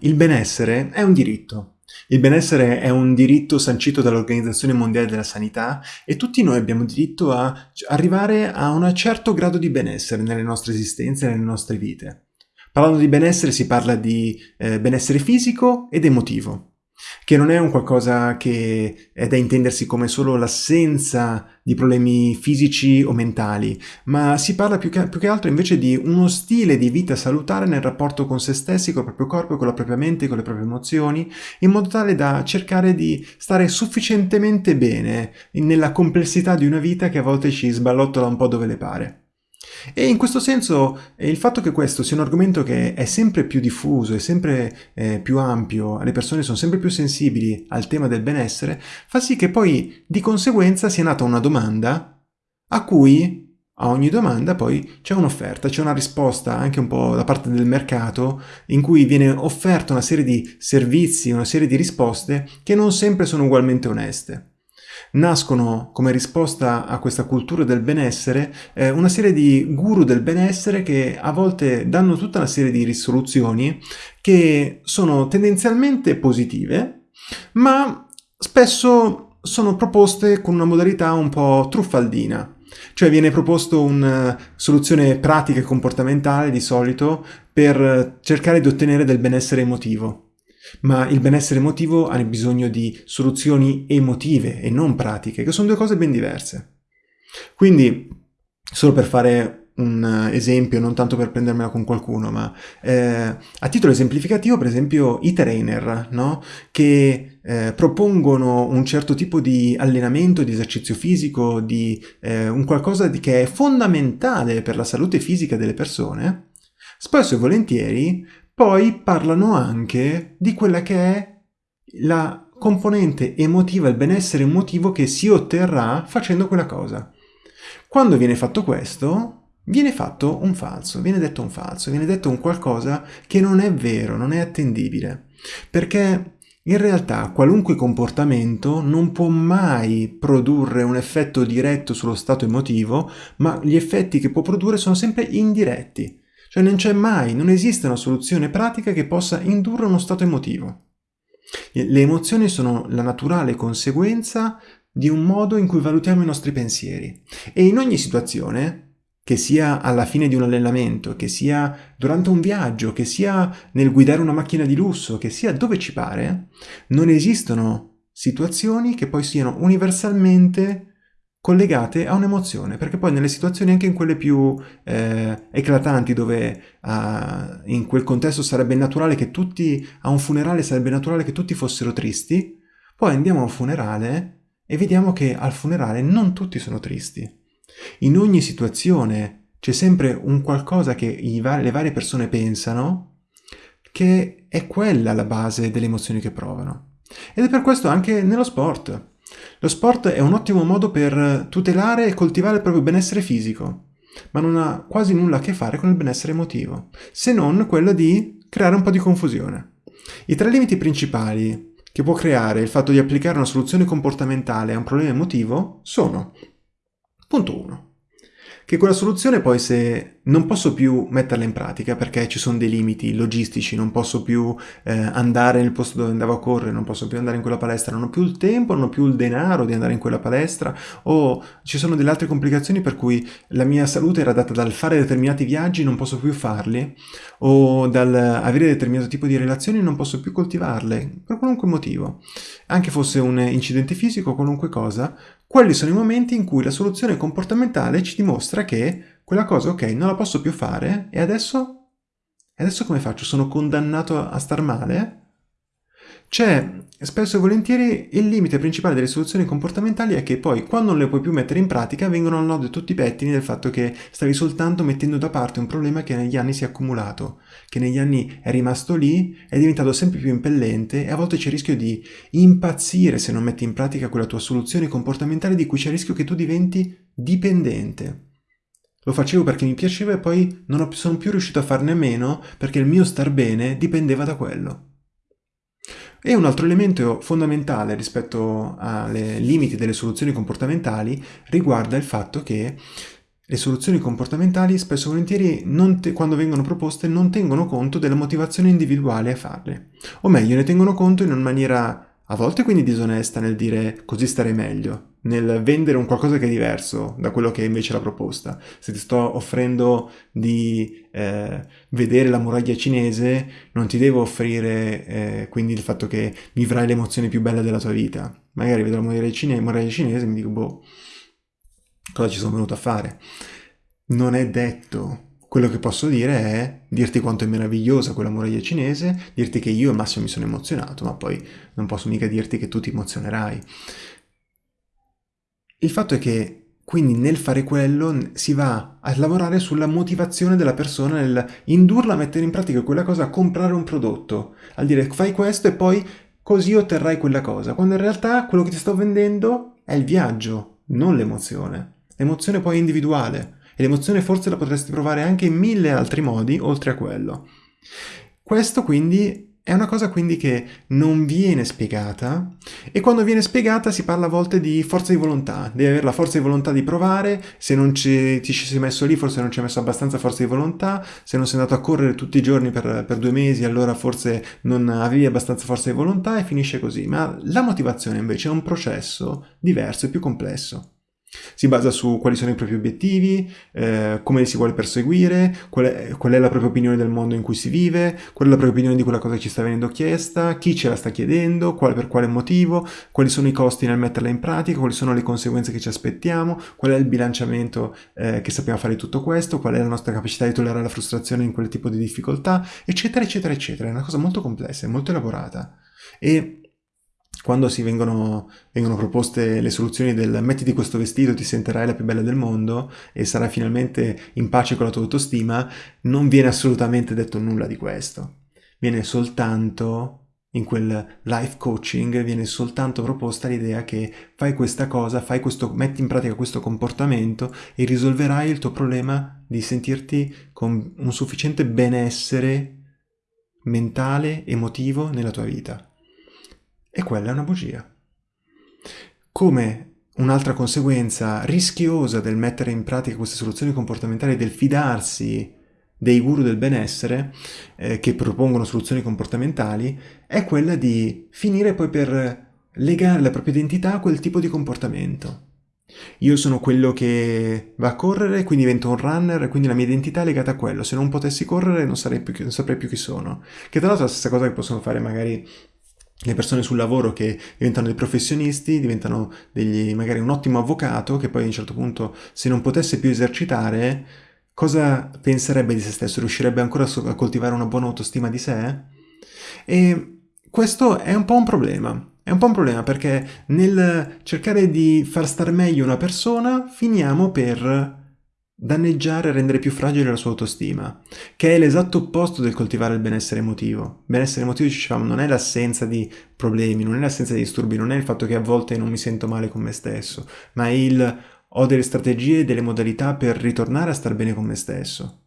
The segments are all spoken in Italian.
Il benessere è un diritto. Il benessere è un diritto sancito dall'Organizzazione Mondiale della Sanità e tutti noi abbiamo diritto a arrivare a un certo grado di benessere nelle nostre esistenze e nelle nostre vite. Parlando di benessere si parla di eh, benessere fisico ed emotivo che non è un qualcosa che è da intendersi come solo l'assenza di problemi fisici o mentali, ma si parla più che, più che, altro invece di uno stile di vita salutare nel rapporto con se stessi, con il proprio corpo, con la propria mente, con le proprie emozioni, in modo tale da cercare di stare sufficientemente bene nella complessità di una vita che a volte ci sballottola un po' dove le pare. E in questo senso il fatto che questo sia un argomento che è sempre più diffuso, è sempre eh, più ampio, le persone sono sempre più sensibili al tema del benessere, fa sì che poi di conseguenza sia nata una domanda a cui a ogni domanda poi c'è un'offerta, c'è una risposta anche un po' da parte del mercato in cui viene offerta una serie di servizi, una serie di risposte che non sempre sono ugualmente oneste nascono come risposta a questa cultura del benessere eh, una serie di guru del benessere che a volte danno tutta una serie di risoluzioni che sono tendenzialmente positive, ma spesso sono proposte con una modalità un po' truffaldina. Cioè viene proposto una soluzione pratica e comportamentale di solito per cercare di ottenere del benessere emotivo ma il benessere emotivo ha bisogno di soluzioni emotive e non pratiche, che sono due cose ben diverse. Quindi, solo per fare un esempio, non tanto per prendermela con qualcuno, ma eh, a titolo esemplificativo, per esempio, i trainer, no? che eh, propongono un certo tipo di allenamento, di esercizio fisico, di eh, un qualcosa di, che è fondamentale per la salute fisica delle persone, spesso e volentieri poi parlano anche di quella che è la componente emotiva, il benessere emotivo che si otterrà facendo quella cosa. Quando viene fatto questo, viene fatto un falso, viene detto un falso, viene detto un qualcosa che non è vero, non è attendibile. Perché in realtà qualunque comportamento non può mai produrre un effetto diretto sullo stato emotivo, ma gli effetti che può produrre sono sempre indiretti. Cioè non c'è mai, non esiste una soluzione pratica che possa indurre uno stato emotivo. Le emozioni sono la naturale conseguenza di un modo in cui valutiamo i nostri pensieri e in ogni situazione, che sia alla fine di un allenamento, che sia durante un viaggio, che sia nel guidare una macchina di lusso, che sia dove ci pare, non esistono situazioni che poi siano universalmente collegate a un'emozione, perché poi nelle situazioni anche in quelle più eh, eclatanti, dove uh, in quel contesto sarebbe naturale che tutti, a un funerale sarebbe naturale che tutti fossero tristi, poi andiamo a un funerale e vediamo che al funerale non tutti sono tristi. In ogni situazione c'è sempre un qualcosa che va le varie persone pensano che è quella la base delle emozioni che provano. Ed è per questo anche nello sport. Lo sport è un ottimo modo per tutelare e coltivare il proprio benessere fisico, ma non ha quasi nulla a che fare con il benessere emotivo, se non quello di creare un po' di confusione. I tre limiti principali che può creare il fatto di applicare una soluzione comportamentale a un problema emotivo sono Punto 1 che quella soluzione poi se non posso più metterla in pratica perché ci sono dei limiti logistici, non posso più eh, andare nel posto dove andavo a correre, non posso più andare in quella palestra, non ho più il tempo, non ho più il denaro di andare in quella palestra o ci sono delle altre complicazioni per cui la mia salute era data dal fare determinati viaggi, non posso più farli o dal avere determinato tipo di relazioni, non posso più coltivarle per qualunque motivo. Anche fosse un incidente fisico o qualunque cosa, quelli sono i momenti in cui la soluzione comportamentale ci dimostra che quella cosa, ok, non la posso più fare e adesso? E adesso come faccio? Sono condannato a star male? C'è spesso e volentieri il limite principale delle soluzioni comportamentali è che poi quando non le puoi più mettere in pratica vengono al nodo tutti i pettini del fatto che stavi soltanto mettendo da parte un problema che negli anni si è accumulato, che negli anni è rimasto lì, è diventato sempre più impellente e a volte c'è il rischio di impazzire se non metti in pratica quella tua soluzione comportamentale di cui c'è il rischio che tu diventi dipendente. Lo facevo perché mi piaceva e poi non sono più riuscito a farne a meno perché il mio star bene dipendeva da quello. E un altro elemento fondamentale rispetto ai limiti delle soluzioni comportamentali riguarda il fatto che le soluzioni comportamentali spesso e volentieri te, quando vengono proposte non tengono conto della motivazione individuale a farle. O meglio, ne tengono conto in una maniera a volte quindi disonesta nel dire così starei meglio, nel vendere un qualcosa che è diverso da quello che è invece la proposta. Se ti sto offrendo di eh, vedere la muraglia cinese, non ti devo offrire eh, quindi il fatto che vivrai l'emozione più bella della tua vita. Magari vedo la muraglia, cine- muraglia cinese e mi dico, boh, cosa ci sono venuto a fare? Non è detto quello che posso dire è dirti quanto è meravigliosa quella muraglia cinese, dirti che io al massimo mi sono emozionato, ma poi non posso mica dirti che tu ti emozionerai. Il fatto è che quindi nel fare quello si va a lavorare sulla motivazione della persona, nel indurla a mettere in pratica quella cosa, a comprare un prodotto, al dire fai questo e poi così otterrai quella cosa, quando in realtà quello che ti sto vendendo è il viaggio, non l'emozione. L'emozione poi è individuale e l'emozione forse la potresti provare anche in mille altri modi oltre a quello. Questo quindi è una cosa quindi che non viene spiegata e quando viene spiegata si parla a volte di forza di volontà, devi avere la forza di volontà di provare, se non ci, ti ci sei messo lì forse non ci hai messo abbastanza forza di volontà, se non sei andato a correre tutti i giorni per, per due mesi allora forse non avevi abbastanza forza di volontà e finisce così, ma la motivazione invece è un processo diverso e più complesso. Si basa su quali sono i propri obiettivi, eh, come si vuole perseguire, qual è, qual è, la propria opinione del mondo in cui si vive, qual è la propria opinione di quella cosa che ci sta venendo chiesta, chi ce la sta chiedendo, qual, per quale motivo, quali sono i costi nel metterla in pratica, quali sono le conseguenze che ci aspettiamo, qual è il bilanciamento eh, che sappiamo fare di tutto questo, qual è la nostra capacità di tollerare la frustrazione in quel tipo di difficoltà, eccetera, eccetera, eccetera. È una cosa molto complessa, molto elaborata. E quando si vengono, vengono, proposte le soluzioni del mettiti questo vestito, ti sentirai la più bella del mondo e sarai finalmente in pace con la tua autostima, non viene assolutamente detto nulla di questo. Viene soltanto, in quel life coaching, viene soltanto proposta l'idea che fai questa cosa, fai questo, metti in pratica questo comportamento e risolverai il tuo problema di sentirti con un sufficiente benessere mentale, emotivo nella tua vita. E quella è una bugia. Come un'altra conseguenza rischiosa del mettere in pratica queste soluzioni comportamentali, del fidarsi dei guru del benessere eh, che propongono soluzioni comportamentali, è quella di finire poi per legare la propria identità a quel tipo di comportamento. Io sono quello che va a correre, quindi divento un runner, quindi la mia identità è legata a quello. Se non potessi correre non, più, non saprei più chi sono. Che tra l'altro è la stessa cosa che possono fare magari le persone sul lavoro che diventano dei professionisti, diventano degli, magari un ottimo avvocato che poi a un certo punto se non potesse più esercitare, cosa penserebbe di se stesso? Riuscirebbe ancora a coltivare una buona autostima di sé? E questo è un po' un problema. È un po' un problema perché nel cercare di far star meglio una persona finiamo per danneggiare e rendere più fragile la sua autostima, che è l'esatto opposto del coltivare il benessere emotivo. Benessere emotivo, dicevamo, non è l'assenza di problemi, non è l'assenza di disturbi, non è il fatto che a volte non mi sento male con me stesso, ma è il ho delle strategie e delle modalità per ritornare a star bene con me stesso.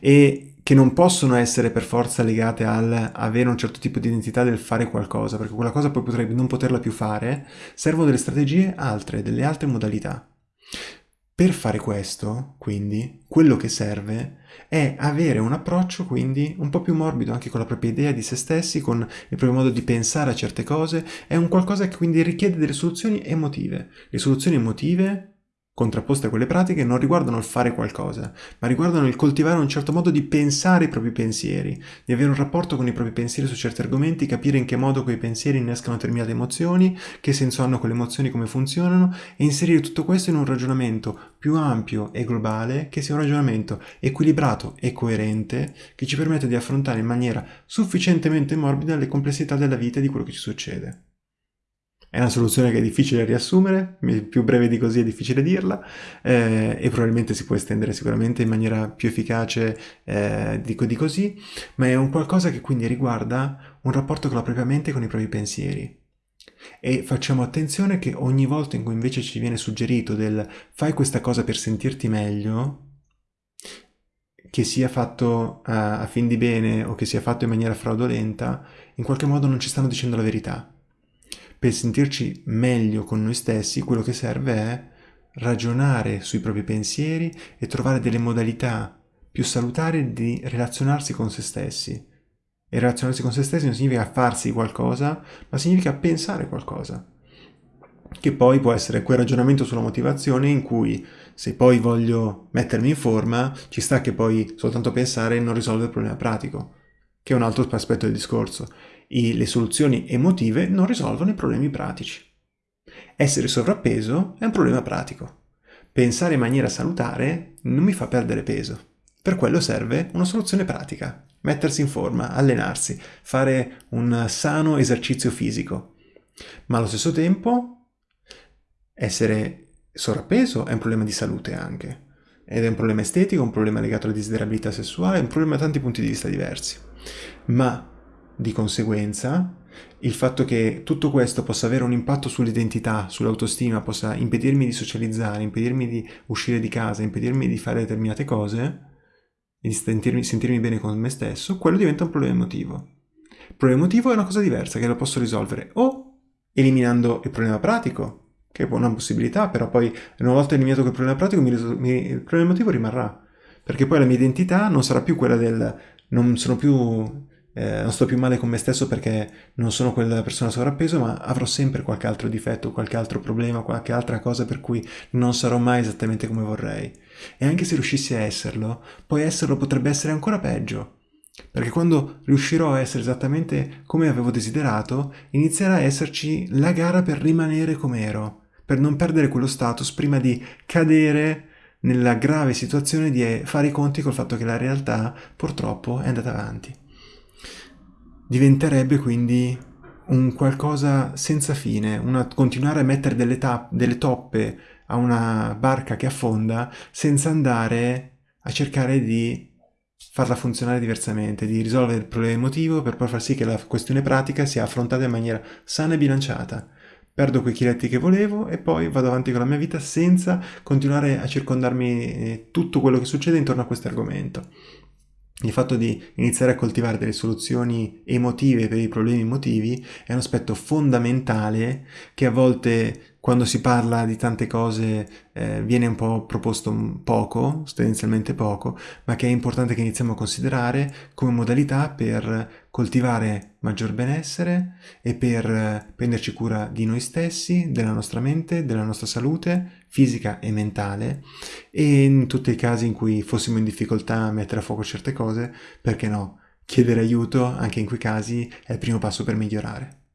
E che non possono essere per forza legate al avere un certo tipo di identità del fare qualcosa, perché quella cosa poi potrebbe non poterla più fare, servono delle strategie altre, delle altre modalità. Per fare questo, quindi, quello che serve è avere un approccio quindi un po' più morbido anche con la propria idea di se stessi, con il proprio modo di pensare a certe cose, è un qualcosa che quindi richiede delle soluzioni emotive. Le soluzioni emotive contrapposte a quelle pratiche non riguardano il fare qualcosa, ma riguardano il coltivare un certo modo di pensare i propri pensieri, di avere un rapporto con i propri pensieri su certi argomenti, capire in che modo quei pensieri innescano determinate emozioni, che senso hanno quelle emozioni, come funzionano, e inserire tutto questo in un ragionamento più ampio e globale, che sia un ragionamento equilibrato e coerente, che ci permette di affrontare in maniera sufficientemente morbida le complessità della vita e di quello che ci succede. È una soluzione che è difficile riassumere, più breve di così è difficile dirla eh, e probabilmente si può estendere sicuramente in maniera più efficace eh, di, di così, ma è un qualcosa che quindi riguarda un rapporto con la propria mente e con i propri pensieri. E facciamo attenzione che ogni volta in cui invece ci viene suggerito del fai questa cosa per sentirti meglio, che sia fatto a, a fin di bene o che sia fatto in maniera fraudolenta, in qualche modo non ci stanno dicendo la verità per sentirci meglio con noi stessi, quello che serve è ragionare sui propri pensieri e trovare delle modalità più salutari di relazionarsi con se stessi. E relazionarsi con se stessi non significa farsi qualcosa, ma significa pensare qualcosa. Che poi può essere quel ragionamento sulla motivazione in cui se poi voglio mettermi in forma, ci sta che poi soltanto pensare non risolve il problema pratico, che è un altro aspetto del discorso. I, le soluzioni emotive non risolvono i problemi pratici. Essere sovrappeso è un problema pratico. Pensare in maniera salutare non mi fa perdere peso. Per quello serve una soluzione pratica. Mettersi in forma, allenarsi, fare un sano esercizio fisico. Ma allo stesso tempo essere sovrappeso è un problema di salute anche. Ed è un problema estetico, un problema legato alla desiderabilità sessuale, un problema da tanti punti di vista diversi. Ma di conseguenza il fatto che tutto questo possa avere un impatto sull'identità, sull'autostima, possa impedirmi di socializzare, impedirmi di uscire di casa, impedirmi di fare determinate cose di sentirmi, sentirmi bene con me stesso, quello diventa un problema emotivo. Il problema emotivo è una cosa diversa che lo posso risolvere o eliminando il problema pratico, che è una possibilità, però poi una volta eliminato quel problema pratico mi, il problema emotivo rimarrà, perché poi la mia identità non sarà più quella del non sono più eh, non sto più male con me stesso perché non sono quella persona sovrappeso, ma avrò sempre qualche altro difetto, qualche altro problema, qualche altra cosa per cui non sarò mai esattamente come vorrei. E anche se riuscissi a esserlo, poi esserlo potrebbe essere ancora peggio. Perché quando riuscirò a essere esattamente come avevo desiderato, inizierà a esserci la gara per rimanere come ero, per non perdere quello status prima di cadere nella grave situazione di fare i conti col fatto che la realtà purtroppo è andata avanti diventerebbe quindi un qualcosa senza fine, una, continuare a mettere delle, tap, delle toppe a una barca che affonda senza andare a cercare di farla funzionare diversamente, di risolvere il problema emotivo per poi far sì che la questione pratica sia affrontata in maniera sana e bilanciata. Perdo quei chiletti che volevo e poi vado avanti con la mia vita senza continuare a circondarmi eh, tutto quello che succede intorno a questo argomento il fatto di iniziare a coltivare delle soluzioni emotive per i problemi emotivi è un aspetto fondamentale che a volte quando si parla di tante cose eh, viene un po' proposto poco, tendenzialmente poco, ma che è importante che iniziamo a considerare come modalità per coltivare maggior benessere e per eh, prenderci cura di noi stessi, della nostra mente, della nostra salute fisica e mentale e in tutti i casi in cui fossimo in difficoltà a mettere a fuoco certe cose, perché no? Chiedere aiuto anche in quei casi è il primo passo per migliorare.